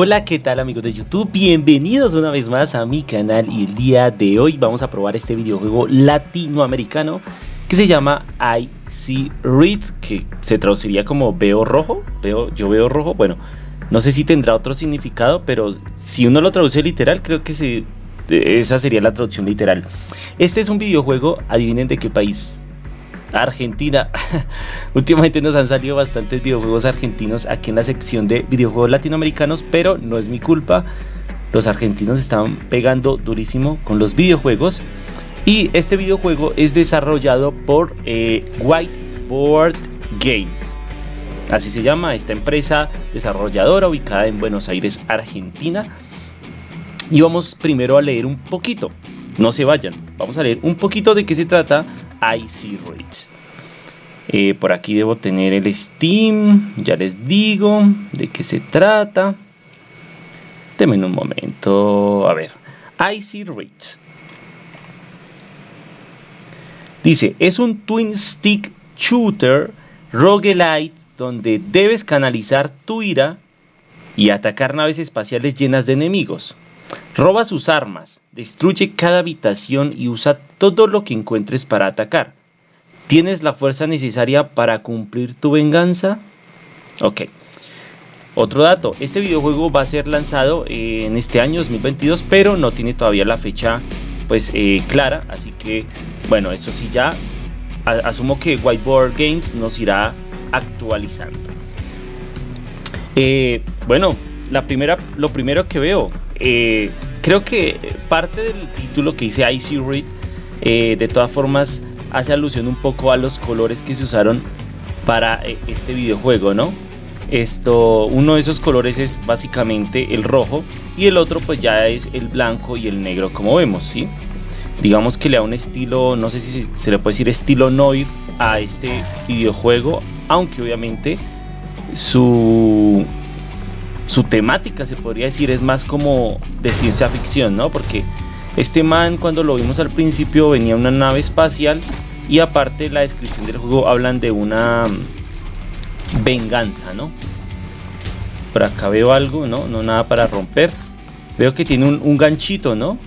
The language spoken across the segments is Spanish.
Hola, ¿qué tal amigos de YouTube? Bienvenidos una vez más a mi canal y el día de hoy vamos a probar este videojuego latinoamericano que se llama I See Red, que se traduciría como veo rojo, veo, yo veo rojo, bueno, no sé si tendrá otro significado, pero si uno lo traduce literal, creo que esa sería la traducción literal. Este es un videojuego, adivinen de qué país, Argentina. Últimamente nos han salido bastantes videojuegos argentinos aquí en la sección de videojuegos latinoamericanos, pero no es mi culpa. Los argentinos están pegando durísimo con los videojuegos. Y este videojuego es desarrollado por eh, Whiteboard Games. Así se llama esta empresa desarrolladora ubicada en Buenos Aires, Argentina. Y vamos primero a leer un poquito. No se vayan. Vamos a leer un poquito de qué se trata Icy Reach. Eh, por aquí debo tener el Steam. Ya les digo de qué se trata. Denme un momento. A ver. Icy Reach. Dice, es un twin stick shooter roguelite donde debes canalizar tu ira y atacar naves espaciales llenas de enemigos. Roba sus armas, destruye cada habitación y usa todo lo que encuentres para atacar. ¿Tienes la fuerza necesaria para cumplir tu venganza? Ok. Otro dato, este videojuego va a ser lanzado en este año 2022, pero no tiene todavía la fecha pues eh, clara, así que bueno, eso sí ya asumo que Whiteboard Games nos irá actualizando. Eh, bueno, la primera, lo primero que veo, eh, creo que parte del título que dice Icy Read, eh, de todas formas, hace alusión un poco a los colores que se usaron para eh, este videojuego, ¿no? Esto, uno de esos colores es básicamente el rojo y el otro pues ya es el blanco y el negro como vemos, ¿sí? Digamos que le da un estilo, no sé si se le puede decir estilo noir a este videojuego, aunque obviamente su su temática, se podría decir, es más como de ciencia ficción, ¿no? Porque este man, cuando lo vimos al principio, venía una nave espacial y aparte la descripción del juego hablan de una mm, venganza, ¿no? Por acá veo algo, ¿no? No nada para romper. Veo que tiene un, un ganchito, ¿no?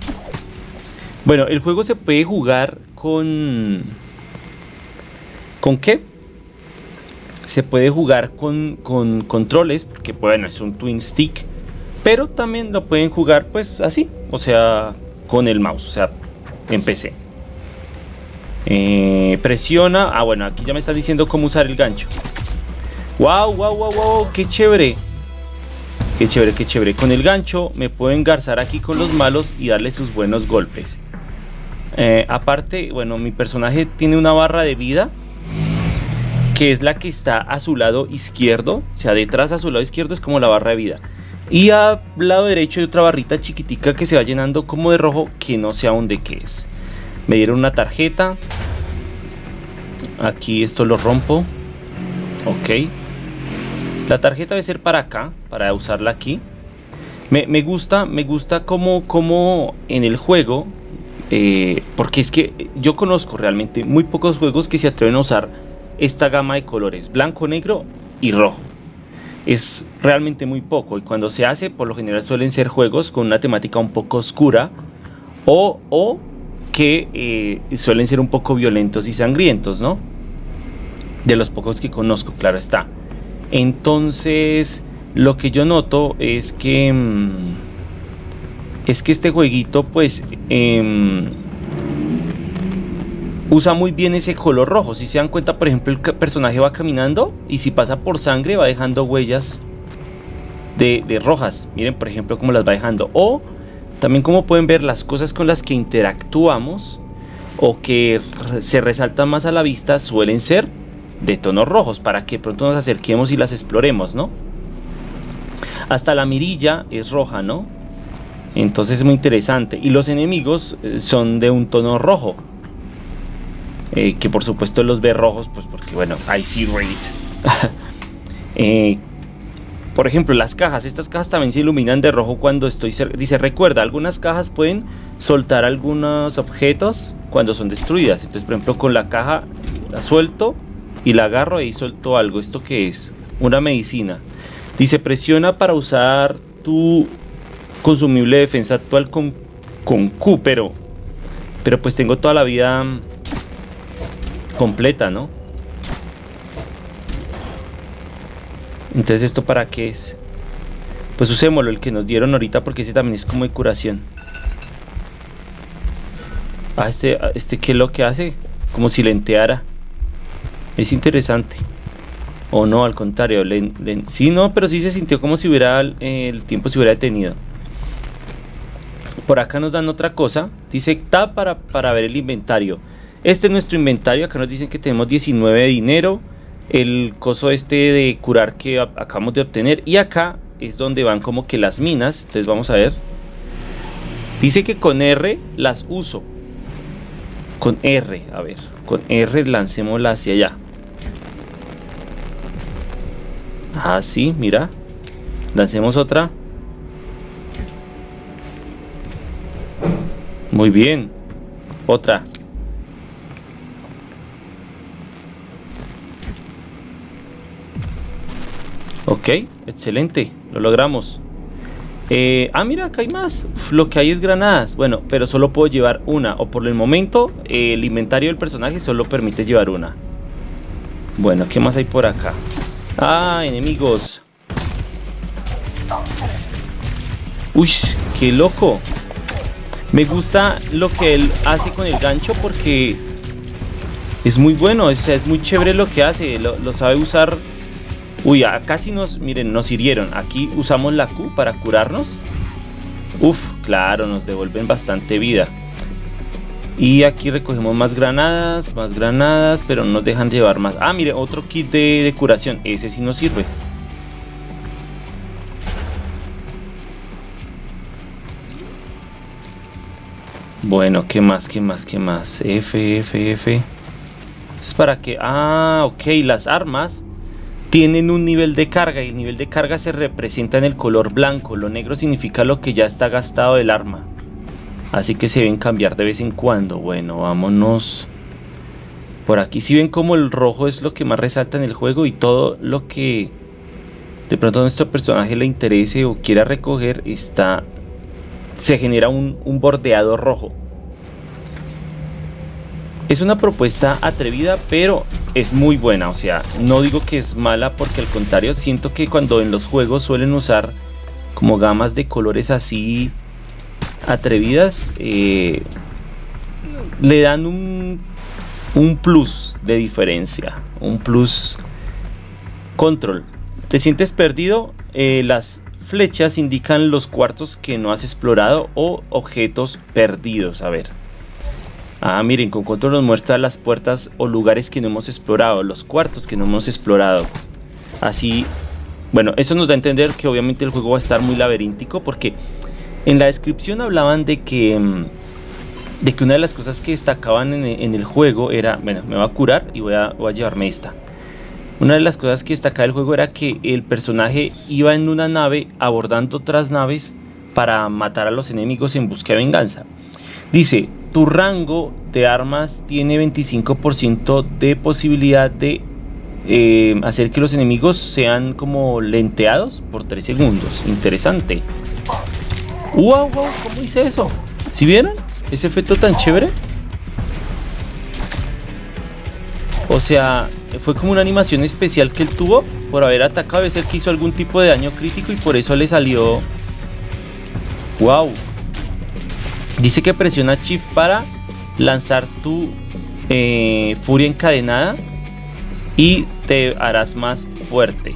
Bueno, el juego se puede jugar con... ¿Con qué? se puede jugar con, controles, porque bueno, es un twin stick, pero también lo pueden jugar pues así, o sea, con el mouse, o sea, en PC. Eh, presiona, ah bueno, aquí ya me está diciendo cómo usar el gancho. Wow, wow, wow, wow, qué chévere. Qué chévere, qué chévere. Con el gancho me puedo engarzar aquí con los malos y darle sus buenos golpes. Eh, aparte, bueno, mi personaje tiene una barra de vida que es la que está a su lado izquierdo, o sea, detrás a su lado izquierdo es como la barra de vida. Y a lado derecho hay otra barrita chiquitica que se va llenando como de rojo, que no sé aún de qué es. Me dieron una tarjeta. Aquí esto lo rompo. Ok. La tarjeta debe ser para acá, para usarla aquí. Me, gusta, me gusta como, como en el juego, eh, porque es que yo conozco realmente muy pocos juegos que se atreven a usar esta gama de colores, blanco, negro y rojo. Es realmente muy poco y cuando se hace por lo general suelen ser juegos con una temática un poco oscura o, o que eh, suelen ser un poco violentos y sangrientos, ¿no? De los pocos que conozco, claro está. Entonces, lo que yo noto es que... Mm, es que este jueguito, pues... Em, usa muy bien ese color rojo. Si se dan cuenta, por ejemplo, el personaje va caminando y si pasa por sangre va dejando huellas de, rojas. Miren, por ejemplo, cómo las va dejando. O también como pueden ver las cosas con las que interactuamos o que se resaltan más a la vista suelen ser de tonos rojos para que pronto nos acerquemos y las exploremos, ¿no? Hasta la mirilla es roja, ¿no? Entonces es muy interesante. Y los enemigos eh, son de un tono rojo. Eh, que por supuesto los ve rojos, pues porque bueno, I see red. Eh, por ejemplo, las cajas, estas cajas también se iluminan de rojo cuando estoy Dice, recuerda, algunas cajas pueden soltar algunos objetos cuando son destruidas. Entonces, por ejemplo, con la caja la suelto y la agarro y suelto algo. ¿Esto qué es? Una medicina. Dice, presiona para usar tu consumible defensa actual con, con Q, pero, pero pues tengo toda la vida completa, ¿no? Entonces, ¿esto para qué es? Pues usémoslo, el que nos dieron ahorita, porque ese también es como de curación. Ah, este, este ¿qué es lo que hace? Como si lenteara. Es interesante. O no, al contrario. sí, no, pero sí se sintió como si hubiera el tiempo se hubiera detenido. Por acá nos dan otra cosa. Dice tab para, para ver el inventario. Este es nuestro inventario. Acá nos dicen que tenemos 19 de dinero. El coso este de curar que acabamos de obtener. Y acá es donde van como que las minas. Entonces vamos a ver. Dice que con R las uso. Con R, a ver. Con R lancémosla hacia allá. Ah, sí, mira. Lancemos otra. Muy bien. Otra. Ok, excelente. Lo logramos. Eh, ah, mira, acá hay más. Lo que hay es granadas. Bueno, pero solo puedo llevar una. O por el momento, el inventario del personaje solo permite llevar una. Bueno, ¿qué más hay por acá? Ah, enemigos. Uy, qué loco. Me gusta lo que él hace con el gancho porque es muy bueno. O sea, es muy chévere lo que hace. Lo, sabe usar. Uy, casi nos, miren, nos hirieron. Aquí usamos la Q para curarnos. Uf, claro, nos devuelven bastante vida. Y aquí recogemos más granadas, más granadas, pero no nos dejan llevar más. Ah, mire, otro kit de, curación. Ese sí nos sirve. Bueno, ¿qué más? ¿Qué más? ¿Qué más? F, F, F. Es para que... Ah, ok. Las armas tienen un nivel de carga y el nivel de carga se representa en el color blanco. Lo negro significa lo que ya está gastado del arma. Así que se deben cambiar de vez en cuando. Bueno, vámonos. Por aquí si ven como el rojo es lo que más resalta en el juego y todo lo que de pronto a nuestro personaje le interese o quiera recoger está se genera un, un bordeado rojo. Es una propuesta atrevida, pero es muy buena. O sea, no digo que es mala porque al contrario, siento que cuando en los juegos suelen usar como gamas de colores así atrevidas eh, le dan un, un plus de diferencia, un plus control. ¿Te sientes perdido? Eh, las flechas indican los cuartos que no has explorado o objetos perdidos. A ver. Ah, miren, con control nos muestra las puertas o lugares que no hemos explorado, los cuartos que no hemos explorado. Así, bueno, eso nos da a entender que obviamente el juego va a estar muy laberíntico porque en la descripción hablaban de que, mm, de que una de las cosas que destacaban en, el juego era, bueno, me va a curar y voy a, voy a llevarme esta. Una de las cosas que destacaba el juego era que el personaje iba en una nave abordando otras naves para matar a los enemigos en busca de venganza. Dice, tu rango de armas tiene 25% de posibilidad de eh, hacer que los enemigos sean como lenteados por 3 segundos. Interesante. ¡Wow, wow! ¿Cómo hice eso? ¿Si vieron? Ese efecto tan chévere. O sea, fue como una animación especial que él tuvo por haber atacado. Debe ser que hizo algún tipo de daño crítico y por eso le salió... ¡Wow! Dice que presiona Shift para lanzar tu eh, furia encadenada y te harás más fuerte.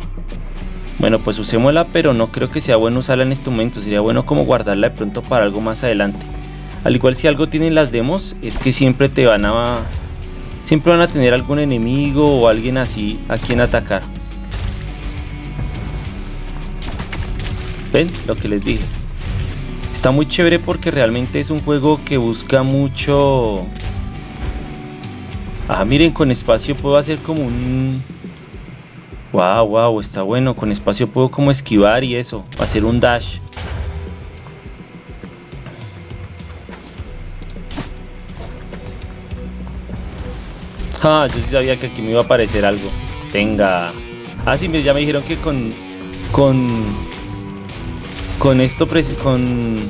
Bueno, pues usémosla, pero no creo que sea bueno usarla en este momento. Sería bueno como guardarla de pronto para algo más adelante. Al igual si algo tienen las demos, es que siempre te van a... Siempre van a tener algún enemigo o alguien así a quien atacar. ¿Ven? Lo que les dije. Está muy chévere porque realmente es un juego que busca mucho... Ah, miren, con espacio puedo hacer como un Wow, wow, está bueno. Con espacio puedo como esquivar y eso. Hacer un dash. Ah, yo sí sabía que aquí me iba a aparecer algo. Tenga. Ah, sí, ya me dijeron que con... Con... con esto, con...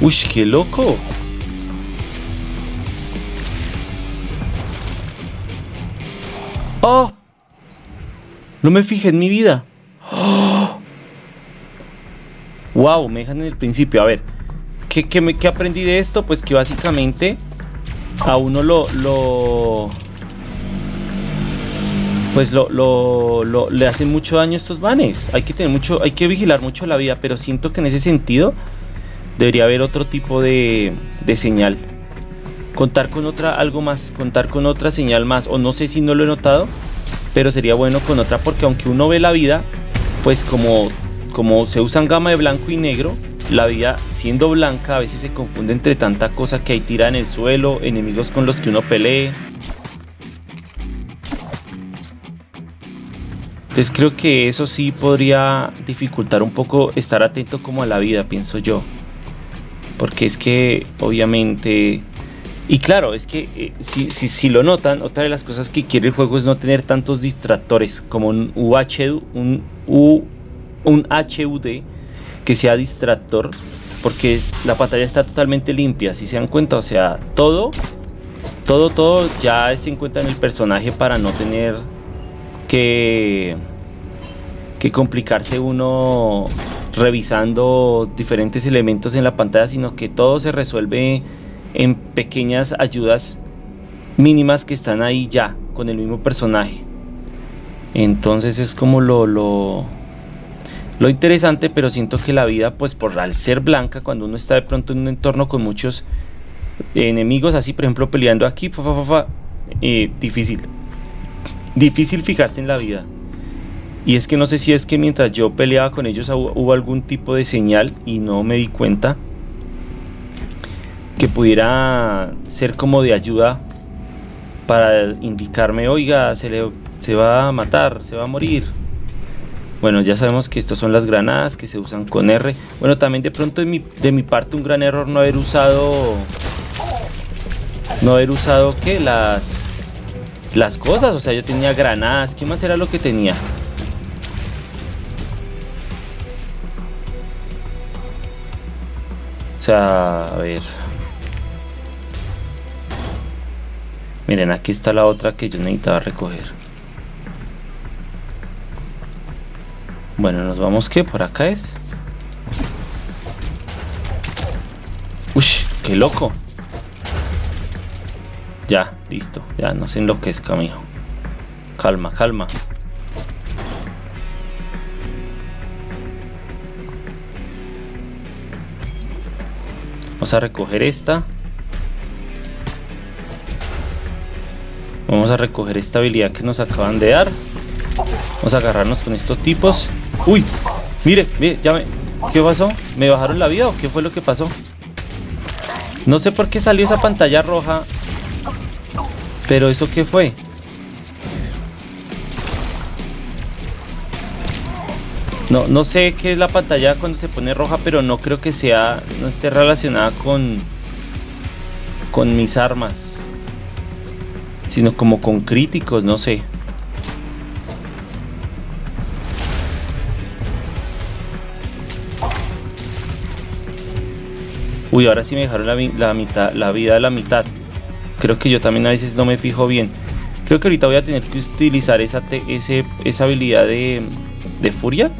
Uy, qué loco. ¡Oh! No me fijé en mi vida. ¡Oh! ¡Wow! Me dejan en el principio. A ver, ¿qué, qué, aprendí de esto? Pues que básicamente a uno lo... lo pues lo, lo, le hacen mucho daño estos vanes. Hay que tener mucho, hay que vigilar mucho la vida, pero siento que en ese sentido debería haber otro tipo de, de señal contar con otra algo más, contar con otra señal más, o no sé si no lo he notado, pero sería bueno con otra porque aunque uno ve la vida, pues como, como se usan gama de blanco y negro, la vida siendo blanca a veces se confunde entre tanta cosa que hay tira en el suelo, enemigos con los que uno pelee. Entonces creo que eso sí podría dificultar un poco estar atento como a la vida, pienso yo. Porque es que obviamente y claro, es que eh, si, si, lo notan, otra de las cosas que quiere el juego es no tener tantos distractores como un UHD, un, un HUD que sea distractor, porque la pantalla está totalmente limpia, si se dan cuenta, o sea, todo, todo, todo ya se encuentra en el personaje para no tener que, complicarse uno revisando diferentes elementos en la pantalla, sino que todo se resuelve en pequeñas ayudas mínimas que están ahí ya con el mismo personaje. Entonces es como lo, lo, lo interesante, pero siento que la vida, pues por al ser blanca, cuando uno está de pronto en un entorno con muchos enemigos, así por ejemplo peleando aquí, eh, difícil. Difícil fijarse en la vida. Y es que no sé si es que mientras yo peleaba con ellos hubo algún tipo de señal y no me di cuenta que pudiera ser como de ayuda para indicarme, oiga, se, le, se va a matar, se va a morir. Bueno, ya sabemos que estas son las granadas que se usan con R. Bueno, también de pronto de mi, de mi parte un gran error no haber usado... No haber usado, ¿qué? Las... Las cosas, o sea, yo tenía granadas. ¿Qué más era lo que tenía? O sea, a ver... Miren, aquí está la otra que yo necesitaba recoger. Bueno, nos vamos que por acá es. Uy, qué loco. Ya, listo. Ya no sé en lo que es camino. Calma, calma. Vamos a recoger esta. Vamos a recoger esta habilidad que nos acaban de dar. Vamos a agarrarnos con estos tipos. ¡Uy! Mire, mire, ya me... ¿Qué pasó? ¿Me bajaron la vida o qué fue lo que pasó? No sé por qué salió esa pantalla roja. Pero ¿eso qué fue? No, no sé qué es la pantalla cuando se pone roja, pero no creo que sea, no esté relacionada con, con mis armas sino como con críticos, no sé. Uy, ahora sí me dejaron la, mitad, la vida de la mitad. Creo que yo también a veces no me fijo bien. Creo que ahorita voy a tener que utilizar esa, esa habilidad de, de furia.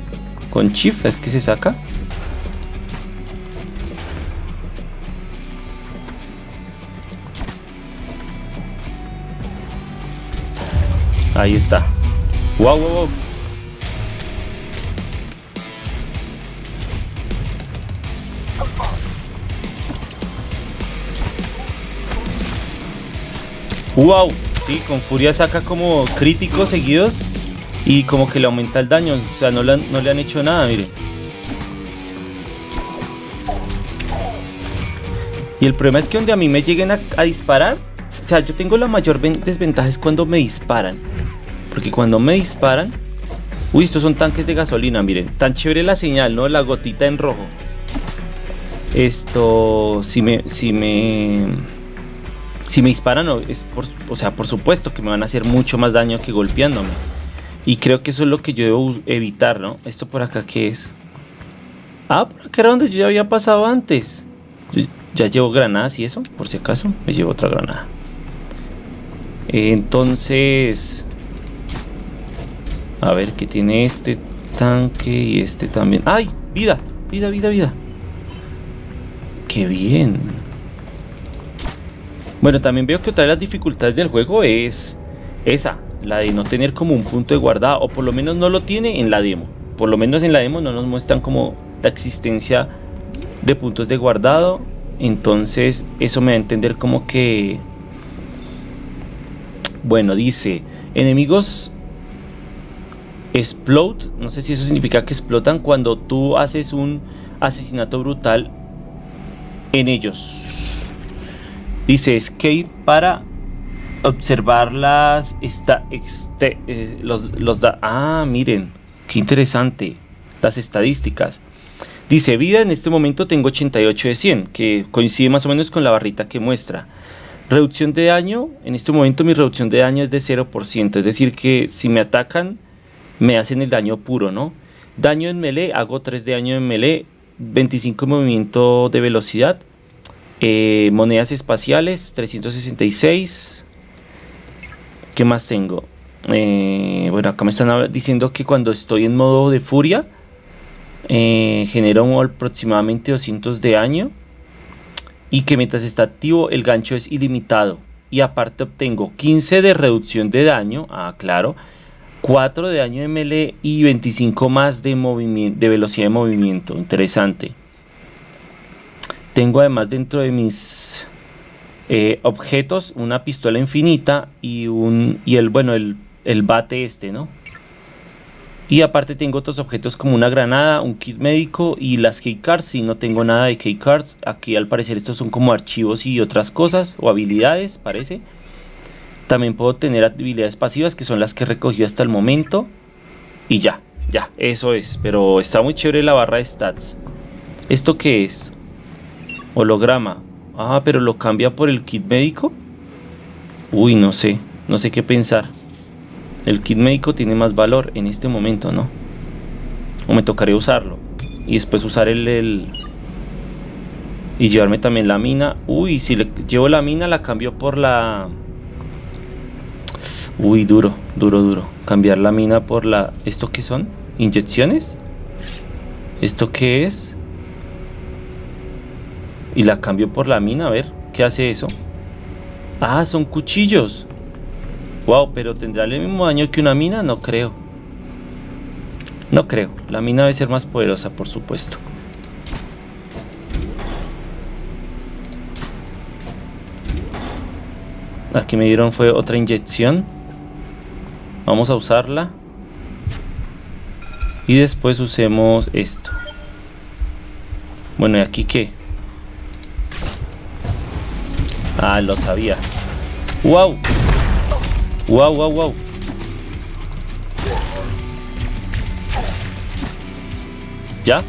Con Chief es que se saca. Ahí está. Wow, wow, wow. Wow, sí, con furia saca como críticos seguidos y como que le aumenta el daño, o sea, no le han, no le han hecho nada, mire. Y el problema es que donde a mí me lleguen a, a disparar, o sea, yo tengo la mayor desventaja es cuando me disparan. Porque cuando me disparan... Uy, estos son tanques de gasolina, miren. Tan chévere la señal, ¿no? La gotita en rojo. Esto... Si me... Si me... Si me disparan, es por, o sea, por supuesto que me van a hacer mucho más daño que golpeándome. Y creo que eso es lo que yo debo evitar, ¿no? Esto por acá, ¿qué es? Ah, por acá era donde yo ya había pasado antes. ya llevo granadas y eso, por si acaso. Me llevo otra granada. Entonces... A ver, ¿qué tiene este tanque y este también? ¡Ay! ¡Vida! ¡Vida, vida, vida! ¡Qué bien! Bueno, también veo que otra de las dificultades del juego es esa, la de no tener como un punto de guardado, o por lo menos no lo tiene en la demo. Por lo menos en la demo no nos muestran como la existencia de puntos de guardado. Entonces eso me da a entender como que... Bueno, dice, enemigos explode, no sé si eso significa que explotan cuando tú haces un asesinato brutal en ellos. Dice escape para observar las este, eh, los, los da, ah miren qué interesante las estadísticas. Dice vida en este momento tengo 88 de 100 que coincide más o menos con la barrita que muestra. Reducción de daño en este momento mi reducción de daño es de 0% es decir que si me atacan me hacen el daño puro no daño en melee hago 3 de daño en melee 25 movimiento de velocidad eh, monedas espaciales 366 ¿Qué más tengo? Eh, bueno, acá me están diciendo que cuando estoy en modo de furia, eh, genero aproximadamente 200 de daño. Y que mientras está activo, el gancho es ilimitado. Y aparte obtengo 15 de reducción de daño. Ah, claro. 4 de daño de melee y 25 más de, de velocidad de movimiento. Interesante. Tengo además dentro de mis eh, objetos, una pistola infinita y un y el bueno el, el bate este, ¿no? Y aparte tengo otros objetos como una granada, un kit médico y las keycards. Si no tengo nada de keycards, aquí al parecer estos son como archivos y otras cosas o habilidades, parece. También puedo tener habilidades pasivas que son las que he recogido hasta el momento. Y ya, ya, eso es. Pero está muy chévere la barra de stats. ¿Esto qué es? Holograma. Ah, pero lo cambia por el kit médico. Uy, no sé, no sé qué pensar. El kit médico tiene más valor en este momento, ¿no? O me tocaría usarlo. Y después usar el, Y llevarme también la mina. Uy, si le llevo la mina la cambio por la... Uy, duro, duro, duro. Cambiar la mina por la... ¿Esto qué son? ¿Inyecciones? ¿Esto qué es? Y la cambio por la mina, a ver, ¿qué hace eso? Ah, son cuchillos. Wow, pero ¿tendrá el mismo daño que una mina? No creo. No creo. La mina debe ser más poderosa, por supuesto. Aquí me dieron fue otra inyección. Vamos a usarla. Y después usemos esto. Bueno, ¿y aquí qué? Ah, lo sabía. ¡Wow! ¡Wow, wow, wow! ¿Ya?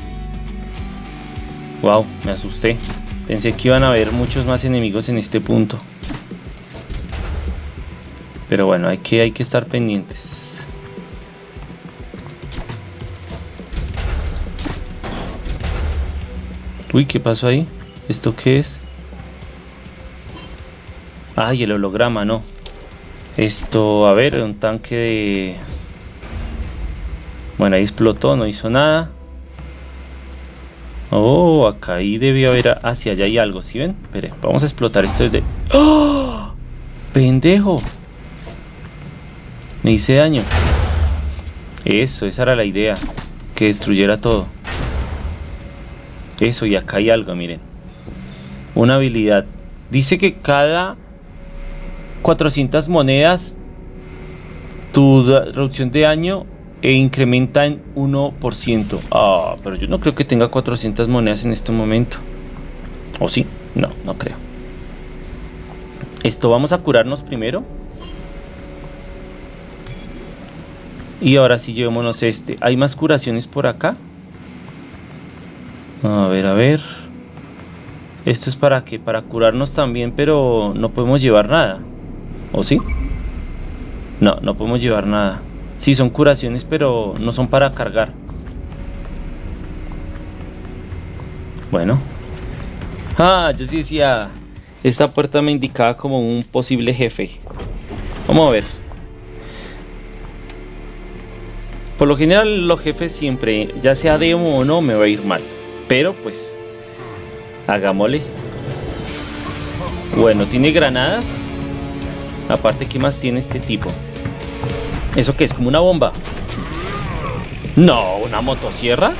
Wow, me asusté. Pensé que iban a haber muchos más enemigos en este punto. Pero bueno, hay que, hay que estar pendientes. Uy, ¿qué pasó ahí? ¿Esto qué es? Ay, el holograma, no. Esto, a ver, un tanque de... Bueno, ahí explotó, no hizo nada. Oh, acá ahí debió haber... Hacia allá hay algo, ¿sí ven? Espere, vamos a explotar esto desde... ¡Oh! ¡Pendejo! Me hice daño. Eso, esa era la idea. Que destruyera todo. Eso, y acá hay algo, miren. Una habilidad. Dice que cada 400 monedas, tu reducción de daño e incrementa en 1%. Ah, pero yo no creo que tenga 400 monedas en este momento. ¿O sí? No, no creo. Esto vamos a curarnos primero. Y ahora sí llevémonos este. ¿Hay más curaciones por acá? A ver, a ver. Esto es para que para curarnos también, pero no podemos llevar nada. ¿O sí? No, no podemos llevar nada. Sí, son curaciones, pero no son para cargar. Bueno. Ah, yo sí decía... Esta puerta me indicaba como un posible jefe. Vamos a ver. Por lo general los jefes siempre, ya sea demo o no, me va a ir mal. Pero pues, hagámosle. Bueno, tiene granadas. Aparte, ¿qué más tiene este tipo? ¿Eso qué es? ¿Como una bomba? No, ¿una motosierra?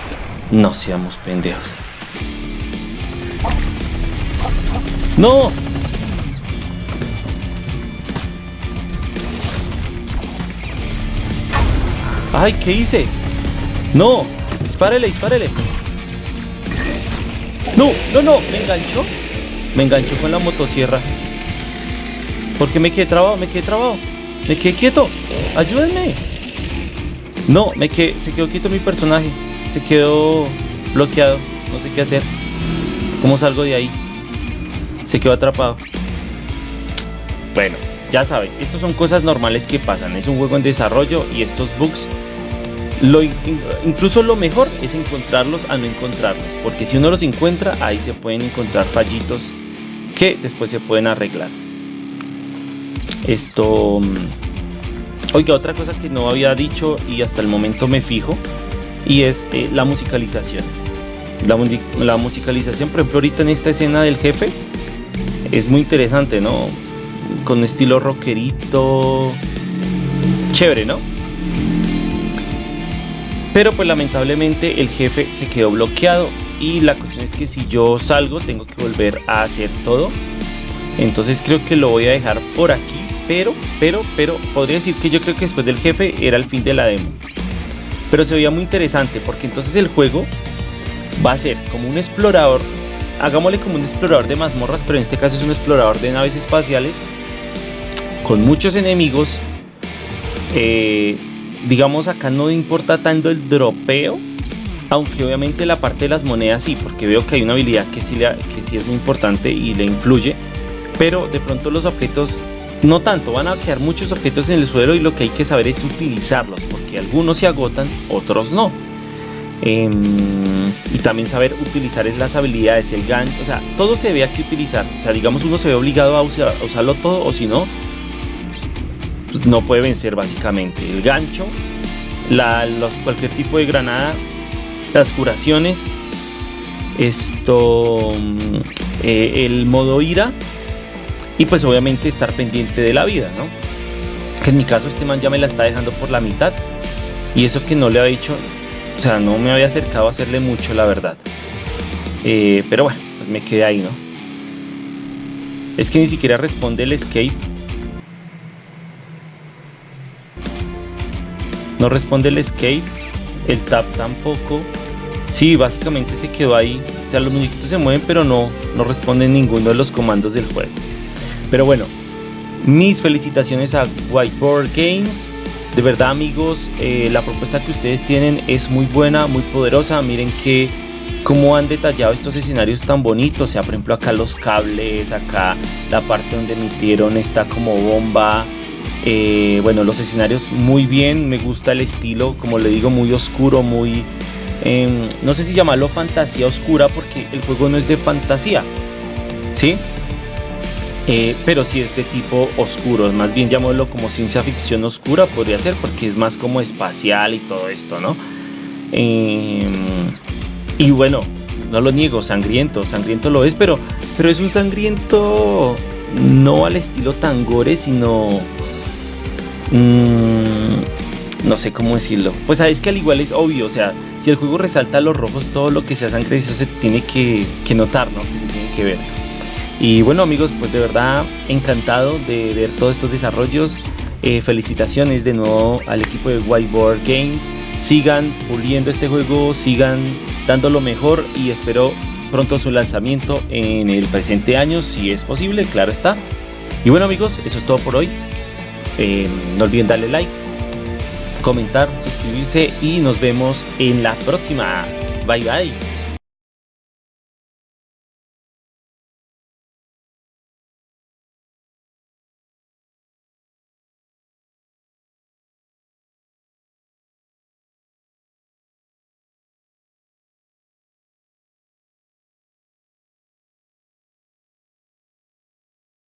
No seamos pendejos. ¡No! ¡Ay, qué hice! ¡No! ¡Dispárele, dispárele! ¡No, no, no! ¿Me enganchó? Me enganchó con la motosierra. ¿Por qué me quedé trabado? Me quedé trabado. Me quedé quieto. Ayúdenme. No, me quedé, se quedó quieto mi personaje. Se quedó bloqueado. No sé qué hacer. ¿Cómo salgo de ahí? Se quedó atrapado. Bueno, ya saben, estas son cosas normales que pasan. Es un juego en desarrollo y estos bugs incluso lo mejor es encontrarlos a no encontrarlos, porque si uno los encuentra, ahí se pueden encontrar fallitos que después se pueden arreglar. Esto... Mm, oiga, otra cosa que no había dicho y hasta el momento me fijo, y es eh, la musicalización. La, la, musicalización, por ejemplo, ahorita en esta escena del jefe, es muy interesante, ¿no? Con estilo rockerito. Chévere, ¿no? Pero pues lamentablemente el jefe se quedó bloqueado y la cuestión es que si yo salgo tengo que volver a hacer todo. Entonces creo que lo voy a dejar por aquí, pero, pero, pero podría decir que yo creo que después del jefe era el fin de la demo. Pero se veía muy interesante porque entonces el juego va a ser como un explorador, hagámosle como un explorador de mazmorras, pero en este caso es un explorador de naves espaciales con muchos enemigos. Eh, digamos acá no importa tanto el dropeo, aunque obviamente la parte de las monedas sí, porque veo que hay una habilidad que sí, que sí es muy importante y le influye, pero de pronto los objetos no tanto, van a quedar muchos objetos en el suelo y lo que hay que saber es utilizarlos, porque algunos se agotan, otros no. Em, y también saber utilizar las habilidades, el gancho, o sea, todo se ve aquí utilizar. O sea, digamos uno se ve obligado a usarlo todo o si no, pues, no puede vencer básicamente. El gancho, cualquier tipo de granada, las curaciones, esto, mm, eh, el modo ira y pues obviamente estar pendiente de la vida, ¿no? Que en mi caso este man ya me la está dejando por la mitad y eso que no le había dicho, o sea, no me había acercado a hacerle mucho, la verdad. Eh, pero bueno, pues me quedé ahí, ¿no? Es que ni siquiera responde el escape No responde el escape, el tap tampoco. Sí, básicamente se quedó ahí. O sea, los muñequitos se mueven, pero no, no responden ninguno de los comandos del juego. Pero bueno, mis felicitaciones a Whiteboard Games. De verdad, amigos, eh, la propuesta que ustedes tienen es muy buena, muy poderosa. Miren que cómo han detallado estos escenarios tan bonitos. O sea, por ejemplo, acá los cables, acá la parte donde emitieron esta como bomba. Eh, bueno, los escenarios muy bien, me gusta el estilo, como le digo, muy oscuro, muy... Em, no sé si llamarlo fantasía oscura porque el juego no es de fantasía, ¿sí? Eh, pero sí es de tipo oscuro, más bien llamémoslo como ciencia ficción oscura, podría ser, porque es más como espacial y todo esto, ¿no? Em, y bueno, no lo niego, sangriento, sangriento lo es, pero, pero es un sangriento no al estilo tan gore, sino Mm, no sé cómo decirlo. Pues sabes que al igual es obvio, o sea, si el juego resalta los rojos, todo lo que sea sangre, eso se tiene que, notar, ¿no? Que se tiene que ver. Y bueno amigos, pues de verdad encantado de ver todos estos desarrollos. Eh, felicitaciones de nuevo al equipo de Whiteboard Games. Sigan puliendo este juego, sigan dando lo mejor y espero pronto su lanzamiento en el presente año, si es posible, claro está. Y bueno amigos, eso es todo por hoy. Eh, no olviden darle like, comentar, suscribirse y nos vemos en la próxima. Bye bye.